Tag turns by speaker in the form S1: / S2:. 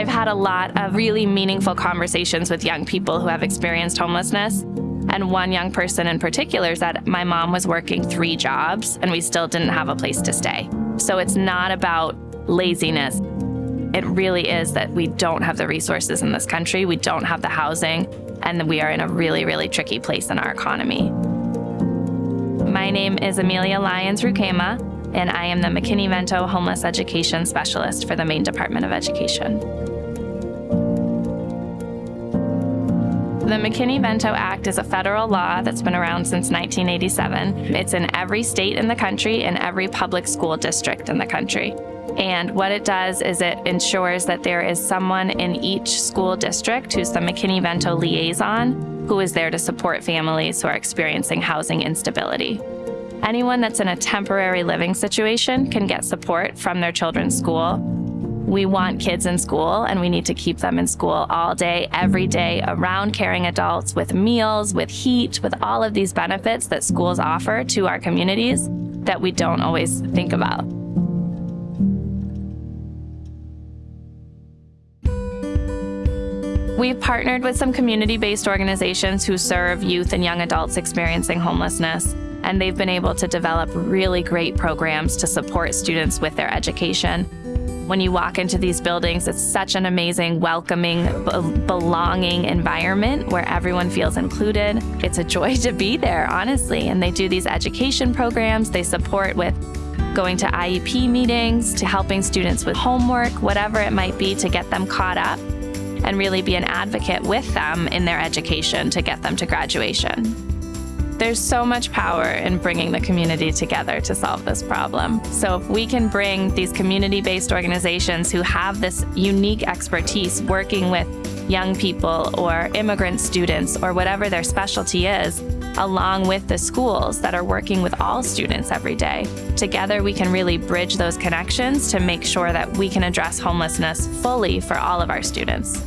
S1: I've had a lot of really meaningful conversations with young people who have experienced homelessness. And one young person in particular said, My mom was working three jobs and we still didn't have a place to stay. So it's not about laziness. It really is that we don't have the resources in this country, we don't have the housing, and we are in a really, really tricky place in our economy. My name is Amelia Lyons Rukema, and I am the McKinney-Vento Homeless Education Specialist for the Maine Department of Education. The McKinney-Vento Act is a federal law that's been around since 1987. It's in every state in the country and every public school district in the country. And what it does is it ensures that there is someone in each school district who's the McKinney-Vento liaison who is there to support families who are experiencing housing instability. Anyone that's in a temporary living situation can get support from their children's school we want kids in school and we need to keep them in school all day, every day, around caring adults with meals, with heat, with all of these benefits that schools offer to our communities that we don't always think about. We've partnered with some community-based organizations who serve youth and young adults experiencing homelessness, and they've been able to develop really great programs to support students with their education when you walk into these buildings, it's such an amazing, welcoming, belonging environment where everyone feels included. It's a joy to be there, honestly. And they do these education programs. They support with going to IEP meetings, to helping students with homework, whatever it might be to get them caught up and really be an advocate with them in their education to get them to graduation. There's so much power in bringing the community together to solve this problem. So if we can bring these community-based organizations who have this unique expertise working with young people or immigrant students or whatever their specialty is, along with the schools that are working with all students every day. Together, we can really bridge those connections to make sure that we can address homelessness fully for all of our students.